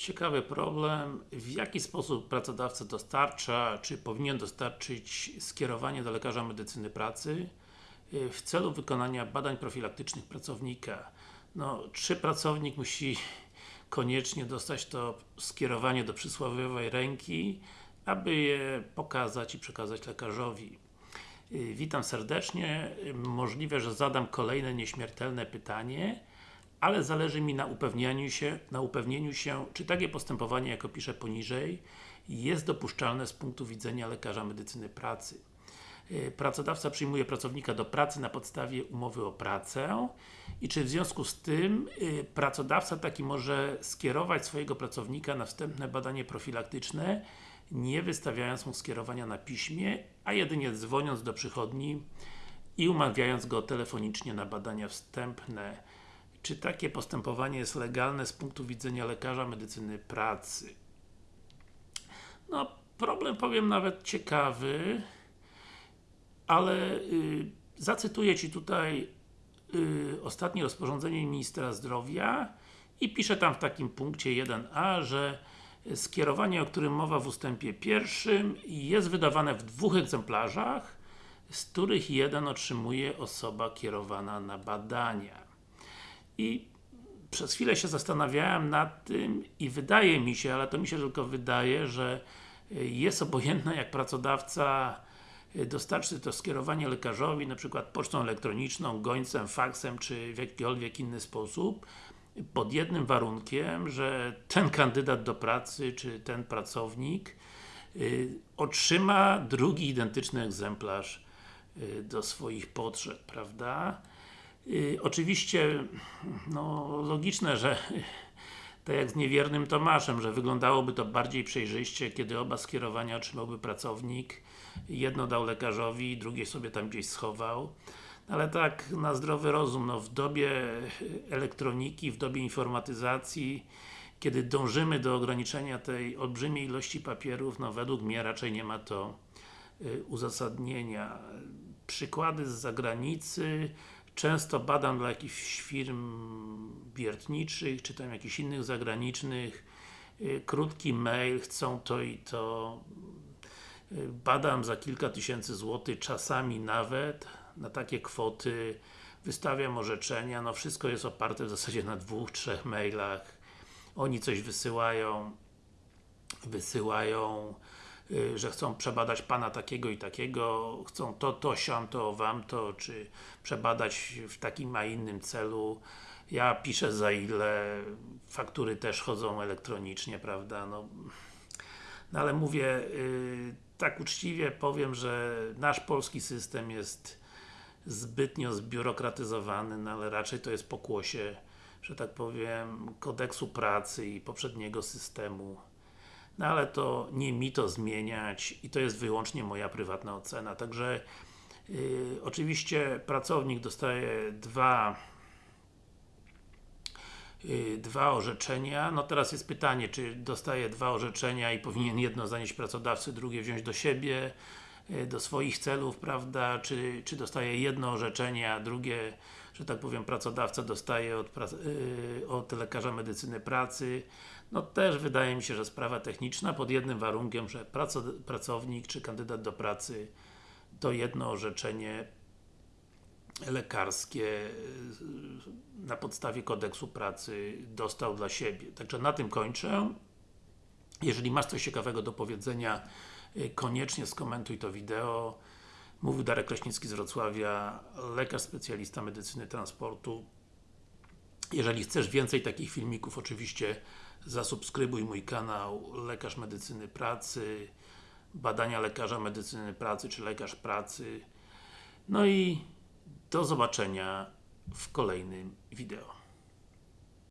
Ciekawy problem, w jaki sposób pracodawca dostarcza, czy powinien dostarczyć skierowanie do lekarza medycyny pracy y, w celu wykonania badań profilaktycznych pracownika. No, czy pracownik musi koniecznie dostać to skierowanie do przysłowiowej ręki, aby je pokazać i przekazać lekarzowi. Y, Witam serdecznie, możliwe, że zadam kolejne nieśmiertelne pytanie, ale zależy mi na upewnieniu się, na upewnieniu się, czy takie postępowanie, jak opiszę poniżej, jest dopuszczalne z punktu widzenia lekarza medycyny pracy. Y, Pracodawca przyjmuje pracownika do pracy na podstawie umowy o pracę i czy w związku z tym y, pracodawca taki może skierować swojego pracownika na wstępne badanie profilaktyczne, nie wystawiając mu skierowania na piśmie, a jedynie dzwoniąc do przychodni i umawiając go telefonicznie na badania wstępne. Czy takie postępowanie jest legalne z punktu widzenia lekarza medycyny pracy? No, problem powiem nawet ciekawy, ale y, zacytuję Ci tutaj y, ostatnie rozporządzenie Ministra Zdrowia i pisze tam w takim punkcie 1a, że skierowanie, o którym mowa w ustępie pierwszym jest wydawane w dwóch egzemplarzach, z których jeden otrzymuje osoba kierowana na badania. I przez chwilę się zastanawiałem nad tym i wydaje mi się, ale to mi się tylko wydaje, że jest obojętne jak pracodawca dostarczy to skierowanie lekarzowi, na przykład pocztą elektroniczną, gońcem, faksem, czy w jakikolwiek inny sposób, pod jednym warunkiem, że ten kandydat do pracy, czy ten pracownik y, otrzyma drugi identyczny egzemplarz do swoich potrzeb, prawda? Y, oczywiście, no logiczne, że tak jak z niewiernym Tomaszem, że wyglądałoby to bardziej przejrzyście, kiedy oba skierowania otrzymałby pracownik, jedno dał lekarzowi, drugie sobie tam gdzieś schował. Ale tak na zdrowy rozum, no w dobie elektroniki, w dobie informatyzacji, kiedy dążymy do ograniczenia tej olbrzymiej ilości papierów, no według mnie raczej nie ma to y, uzasadnienia. Przykłady z zagranicy, często badam dla jakichś firm wiertniczych, czy tam jakichś innych zagranicznych, y, krótki mail, chcą to i to, y, badam za kilka tysięcy złotych, czasami nawet, na takie kwoty, wystawiam orzeczenia, no wszystko jest oparte w zasadzie na dwóch, trzech mailach, oni coś wysyłają, wysyłają, że chcą przebadać Pana takiego i takiego, chcą to, to, siam, to, wam to, czy przebadać w takim, a innym celu. Ja piszę za ile, faktury też chodzą elektronicznie, prawda, no, no ale mówię, yy, tak uczciwie powiem, że nasz polski system jest zbytnio zbiurokratyzowany, no ale raczej to jest pokłosie, że tak powiem, kodeksu pracy i poprzedniego systemu. No ale to nie mi to zmieniać i to jest wyłącznie moja prywatna ocena. Także yy, oczywiście pracownik dostaje dwa yy, dwa orzeczenia. No teraz jest pytanie, czy dostaje dwa orzeczenia i powinien jedno zanieść pracodawcy, drugie wziąć do siebie, yy, do swoich celów, prawda, czy, czy dostaje jedno orzeczenie, a drugie, że tak powiem, pracodawca dostaje od, yy, od lekarza medycyny pracy. No też wydaje mi się, że sprawa techniczna, pod jednym warunkiem, że pracownik czy kandydat do pracy to jedno orzeczenie lekarskie na podstawie kodeksu pracy dostał dla siebie. Także na tym kończę. Jeżeli masz coś ciekawego do powiedzenia, koniecznie skomentuj to wideo. Mówił Darek Kraśnicki z Wrocławia, lekarz specjalista medycyny transportu. Jeżeli chcesz więcej takich filmików, oczywiście zasubskrybuj mój kanał Lekarz Medycyny Pracy, badania lekarza medycyny pracy, czy lekarz pracy. No i do zobaczenia w kolejnym wideo.